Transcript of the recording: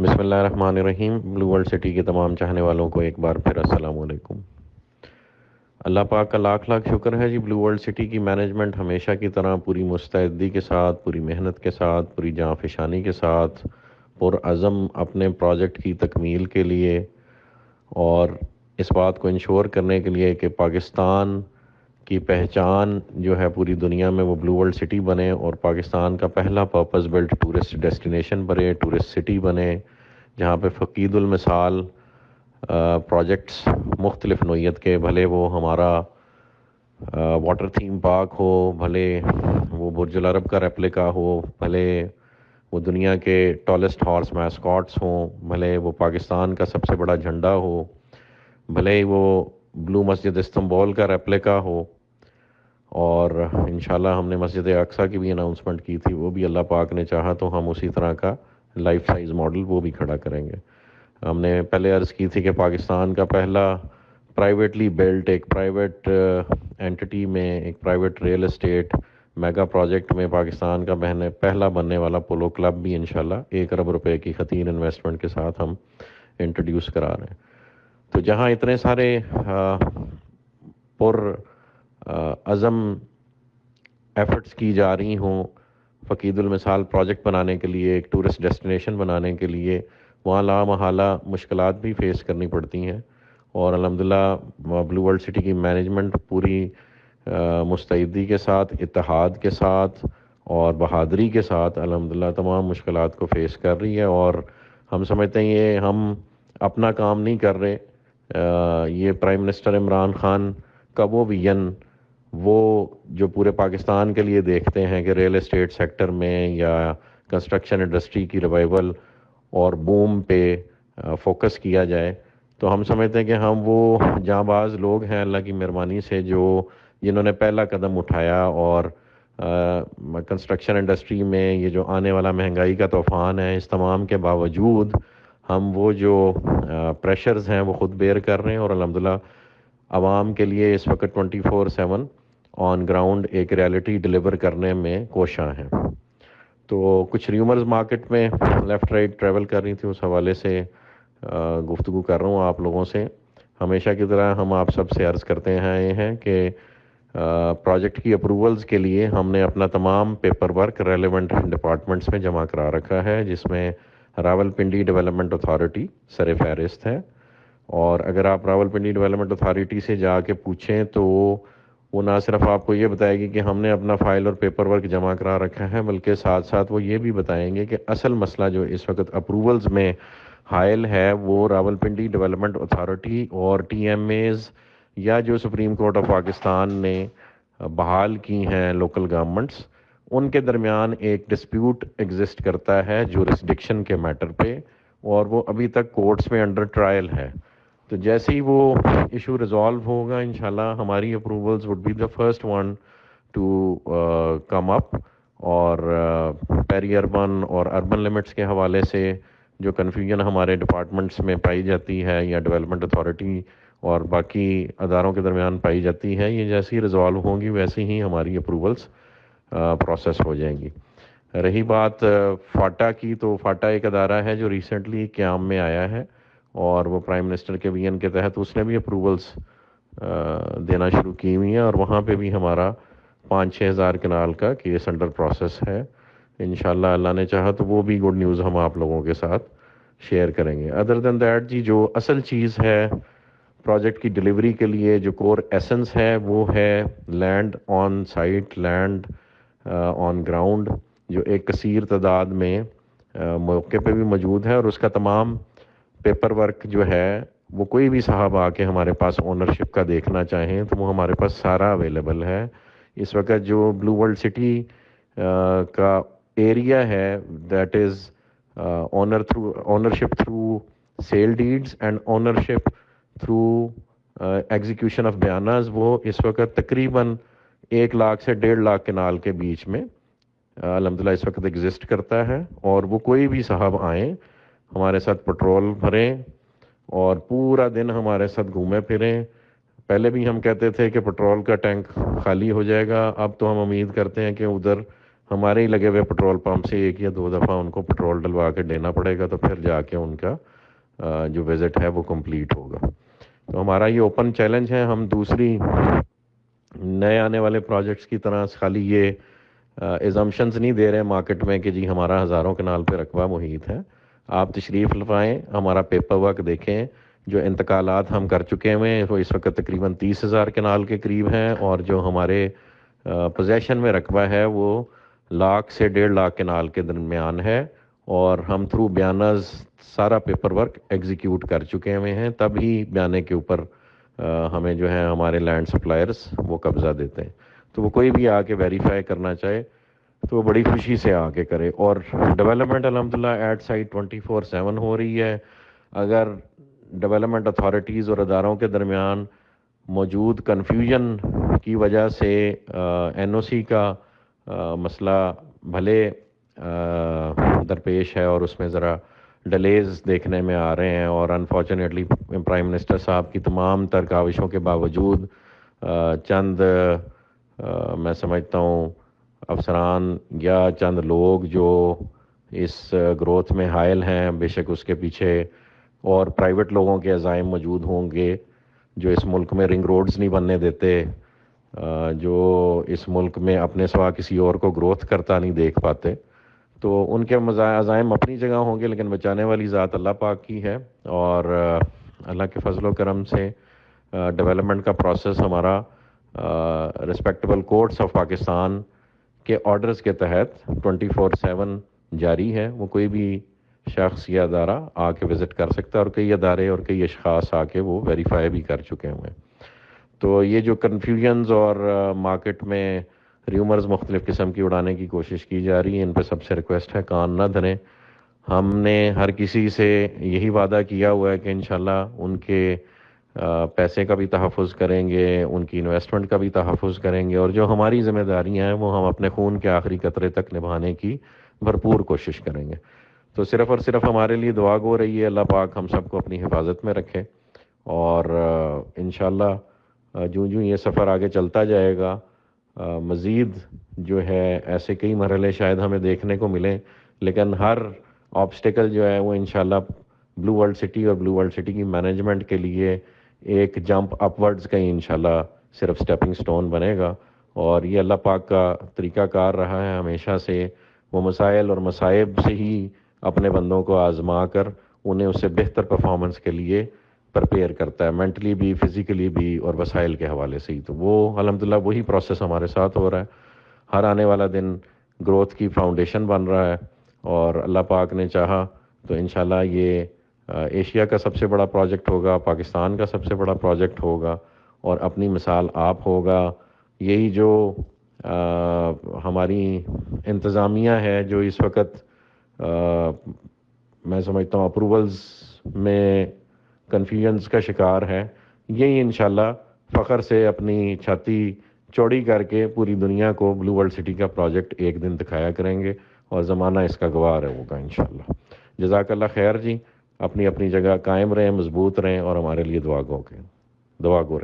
بسم اللہ الرحمن الرحیم۔ بلو ورلڈ سٹی کے تمام چاہنے والوں کو ایک بار پھر السلام علیکم۔ اللہ پاک کا لاکھ لاکھ شکر ہے جی بلو ورلڈ سٹی کی مینجمنٹ ہمیشہ کی طرح پوری مستعدی کے ساتھ، پوری محنت کے ساتھ، پوری جاں فشانی کے ساتھ، پر عزم اپنے پروجیکٹ کی تکمیل کے لیے اور اس بات کو انشور کرنے کے لیے کہ پاکستان کی پہچان جو ہے پوری دنیا میں وہ بلو ورلڈ سٹی بنے اور پاکستان کا پہلا پرپز بلڈ ٹورسٹ ڈیسٹینیشن بنے ٹورسٹ سٹی بنے، جہاں پہ فقید المثال پروجیکٹس مختلف نوعیت کے، بھلے وہ ہمارا واٹر تھیم پارک ہو، بھلے وہ برج العرب کا ریپلیکا ہو، بھلے وہ دنیا کے ٹالسٹ ہارس میسکاٹس ہوں، بھلے وہ پاکستان کا سب سے بڑا جھنڈا ہو، بھلے وہ بلو مسجد استنبول کا ریپلیکا ہو۔ اور انشاءاللہ ہم نے مسجد اقسا کی بھی اناؤنسمنٹ کی تھی، وہ بھی اللہ پاک نے چاہا تو ہم اسی طرح کا لائف سائز ماڈل وہ بھی کھڑا کریں گے۔ ہم نے پہلے عرض کی تھی کہ پاکستان کا پہلا پرائیویٹلی بلٹ ایک پرائیویٹ انٹیٹی uh, میں ایک private real estate mega project میں پاکستان کا بہنے پہلا بننے والا پولو کلب بھی انشاءاللہ ایک ارب روپے کی خطیر انویسٹمنٹ کے ساتھ ہم انٹروڈیوس کرا رہے ہیں۔ تو جہاں اتنے سارے uh, پر عزم ایفرٹس کی جا رہی ہوں فقید المثال پروجیکٹ بنانے کے لیے، ایک ٹورسٹ ڈیسٹینیشن بنانے کے لیے، وہاں لا محالہ مشکلات بھی فیس کرنی پڑتی ہیں۔ اور الحمدللہ بلو ورلڈ سٹی کی مینجمنٹ پوری مستعدی کے ساتھ، اتحاد کے ساتھ اور بہادری کے ساتھ الحمدللہ تمام مشکلات کو فیس کر رہی ہے۔ اور ہم سمجھتے ہیں یہ ہم اپنا کام نہیں کر رہے۔ یہ پرائم منسٹر عمران خان کا وہ ویژن وہ جو پورے پاکستان کے لیے دیکھتے ہیں کہ ریل اسٹیٹ سیکٹر میں یا کنسٹرکشن انڈسٹری کی ریوائول اور بوم پہ فوکس کیا جائے، تو ہم سمجھتے ہیں کہ ہم وہ جاں باز لوگ ہیں اللہ کی مہربانی سے جو جنہوں نے پہلا قدم اٹھایا اور کنسٹرکشن انڈسٹری میں یہ جو آنے والا مہنگائی کا طوفان ہے، اس تمام کے باوجود ہم وہ جو پریشرز ہیں وہ خود بیئر کر رہے ہیں اور الحمدللہ عوام کے لیے اس وقت twenty four seven on ground ایک ریالٹی ڈلیور کرنے میں کوشاں ہیں۔ تو کچھ ریومرز مارکیٹ میں لیفٹ رائٹ ٹریول کر رہی تھی، اس حوالے سے گفتگو کر رہا ہوں آپ لوگوں سے۔ ہمیشہ کی طرح ہم آپ سب سے عرض کرتے ہیں، یہ ہیں کہ پروجیکٹ کی اپروولز کے لیے ہم نے اپنا تمام پیپر ورک ریلیونٹ ڈپارٹمنٹس میں جمع کرا رکھا ہے، جس میں راول پنڈی ڈیولپمنٹ اتھارٹی سر فہرست ہے۔ اور اگر آپ راول پنڈی ڈیولپمنٹ اتھارٹی سے جا کے پوچھیں تو وہ نہ صرف آپ کو یہ بتائے گی کہ ہم نے اپنا فائل اور پیپر ورک جمع کرا رکھا ہے، بلکہ ساتھ ساتھ وہ یہ بھی بتائیں گے کہ اصل مسئلہ جو اس وقت اپروولز میں حائل ہے، وہ راول پنڈی ڈیولپمنٹ اتھارٹی اور ٹی ایم ایز یا جو سپریم کورٹ آف پاکستان نے بحال کی ہیں لوکل گورنمنٹس، ان کے درمیان ایک ڈسپیوٹ ایگزسٹ کرتا ہے جو ریسڈکشن کے میٹر پہ، اور وہ ابھی تک کورٹس میں انڈر ٹرائل ہے۔ تو جیسے ہی وہ ایشو ریزالو ہوگا، انشاءاللہ ہماری approvals would be the first one to come up اور uh, پیری اربن اور اربن لمٹس کے حوالے سے جو کنفیوژن ہمارے ڈپارٹمنٹس میں پائی جاتی ہے یا ڈیولپمنٹ اتھارٹی اور باقی اداروں کے درمیان پائی جاتی ہے، یہ جیسی ریزالو ہوں گی، ویسے ہی ہماری اپروولس پروسیس uh, ہو جائیں گی۔ رہی بات uh, فاٹا کی، تو فاٹا ایک ادارہ ہے جو ریسنٹلی قیام میں آیا ہے۔ اور وہ پرائم منسٹر کے وی این کے تحت اس نے بھی اپروولس دینا شروع کی ہوئی ہیں اور وہاں پہ بھی ہمارا پانچ چھ ہزار کنال کا کیس انڈر پروسیس ہے۔ انشاءاللہ اللہ نے چاہا تو وہ بھی گڈ نیوز ہم آپ لوگوں کے ساتھ شیئر کریں گے۔ ادر دین دیٹ جی جو اصل چیز ہے پروجیکٹ کی ڈلیوری کے لیے، جو کور ایسنس ہے، وہ ہے land on site land on ground جو ایک کثیر تعداد میں موقع پہ بھی موجود ہے اور اس کا تمام پیپر ورک جو ہے، وہ کوئی بھی صاحب آ کے ہمارے پاس اونرشپ کا دیکھنا چاہیں تو وہ ہمارے پاس سارا اویلیبل ہے۔ اس وقت جو بلو ورلڈ سٹی کا ایریا ہے that is owner through ownership through sale deeds and ownership through execution of بیاناز وہ اس وقت تقریباً ایک لاکھ سے ڈیڑھ لاکھ کنال کے بیچ میں الحمد للہ اس وقت ایگزسٹ کرتا ہے اور وہ کوئی بھی صاحب آئیں ہمارے ساتھ پٹرول بھریں اور پورا دن ہمارے ساتھ گھومے پھریں۔ پہلے بھی ہم کہتے تھے کہ پٹرول کا ٹینک خالی ہو جائے گا۔ اب تو ہم امید کرتے ہیں کہ ادھر ہمارے ہی لگے ہوئے پٹرول پمپ سے ایک یا دو دفعہ ان کو پٹرول ڈلوا کے دینا پڑے گا تو پھر جا کے ان کا جو وزٹ ہے وہ کمپلیٹ ہوگا۔ تو ہمارا یہ اوپن چیلنج ہے۔ ہم دوسری نئے آنے والے پروجیکٹس کی طرح خالی یہ ایزمشنز نہیں دے رہے مارکیٹ میں کہ جی ہمارا ہزاروں کنال پہ رقبہ محیط ہے۔ آپ تشریف لفائیں ہمارا پیپر ورک دیکھیں، جو انتقالات ہم کر چکے ہوئے وہ اس وقت تقریباً تیس ہزار کنال کے قریب ہیں اور جو ہمارے پوزیشن میں رقبہ ہے، وہ لاکھ سے ڈیڑھ لاکھ کنال کے درمیان ہے اور ہم تھرو بیانز سارا پیپر ورک ایگزیکیوٹ کر چکے ہوئے ہیں۔ تب ہی بیانے کے اوپر ہمیں جو ہے ہمارے لینڈ سپلائرز وہ قبضہ دیتے ہیں۔ تو وہ کوئی بھی آ کے ویریفائی کرنا چاہے تو وہ بڑی خوشی سے آ کے کرے اور ڈیولپمنٹ الحمد للہ at site twenty four seven ہو رہی ہے۔ اگر ڈیولپمنٹ اتھارٹیز اور اداروں کے درمیان موجود کنفیوژن کی وجہ سے این او سی کا مسئلہ بھلے درپیش ہے اور اس میں ذرا ڈلیز دیکھنے میں آ رہے ہیں اور انفارچونیٹلی پرائم منسٹر صاحب کی تمام تر کاوشوں کے باوجود چند میں سمجھتا ہوں افسران یا چند لوگ جو اس گروتھ میں حائل ہیں، بے شک اس کے پیچھے اور پرائیویٹ لوگوں کے عزائم موجود ہوں گے جو اس ملک میں رنگ روڈز نہیں بننے دیتے جو اس ملک میں اپنے سوا کسی اور کو گروتھ کرتا نہیں دیکھ پاتے۔ تو ان کے عزائم اپنی جگہ ہوں گے، لیکن بچانے والی ذات اللہ پاک کی ہے۔ اور اللہ کے فضل و کرم سے ڈیولپمنٹ کا پروسیس ہمارا رسپیکٹیبل کورٹس آف پاکستان کے آرڈرز کے تحت ٹوئنٹی فور سیون جاری ہے وہ کوئی بھی شخص یا ادارہ آ کے وزٹ کر سکتا ہے اور کئی ادارے اور کئی اشخاص آ کے وہ ویریفائی بھی کر چکے ہوئے ہیں۔ تو یہ جو کنفیوژنز اور مارکیٹ میں ریومرز مختلف قسم کی اڑانے کی کوشش کی جا رہی ہے ان پہ سب سے ریکویسٹ ہے، کان نہ دھریں۔ ہم نے ہر کسی سے یہی وعدہ کیا ہوا ہے کہ انشاءاللہ ان کے پیسے کا بھی تحفظ کریں گے، ان کی انویسٹمنٹ کا بھی تحفظ کریں گے، اور جو ہماری ذمہ داریاں ہیں، وہ ہم اپنے خون کے آخری قطرے تک نبھانے کی بھرپور کوشش کریں گے۔ تو صرف اور صرف ہمارے لیے دعا گو رہی ہے، اللہ پاک ہم سب کو اپنی حفاظت میں رکھے، اور انشاءاللہ جو جو یہ سفر آگے چلتا جائے گا مزید جو ہے ایسے کئی مرحلے شاید ہمیں دیکھنے کو ملیں، لیکن ہر آبسٹیکل جو ہے وہ انشاءاللہ بلو ورلڈ سٹی اور بلو ورلڈ سٹی کی مینجمنٹ کے لیے ایک جمپ اپ ورڈز کا ہی انشاءاللہ صرف سٹیپنگ سٹون بنے گا۔ اور یہ اللہ پاک کا طریقہ کار رہا ہے، ہمیشہ سے وہ مسائل اور مصائب سے ہی اپنے بندوں کو آزما کر انہیں اس سے بہتر پرفارمنس کے لیے پرپیئر کرتا ہے مینٹلی بھی فزیکلی بھی اور وسائل کے حوالے سے ہی۔ تو وہ الحمدللہ وہی پروسیس ہمارے ساتھ ہو رہا ہے۔ ہر آنے والا دن گروتھ کی فاؤنڈیشن بن رہا ہے اور اللہ پاک نے چاہا تو انشاءاللہ یہ ایشیا کا سب سے بڑا پروجیکٹ ہوگا، پاکستان کا سب سے بڑا پروجیکٹ ہوگا، اور اپنی مثال آپ ہوگا۔ یہی جو ہماری انتظامیہ ہے، جو اس وقت میں سمجھتا ہوں اپروولز میں کنفیوژنس کا شکار ہے۔ یہی انشاءاللہ فخر سے اپنی چھاتی چوڑی کر کے پوری دنیا کو بلو ورلڈ سٹی کا پروجیکٹ ایک دن دکھایا کریں گے، اور زمانہ اس کا گوار ہے ہوگا انشاءاللہ۔ جزاک اللہ خیر جی۔ اپنی اپنی جگہ قائم رہیں، مضبوط رہیں اور ہمارے لیے دعا گو کے، دعا گو رہیں۔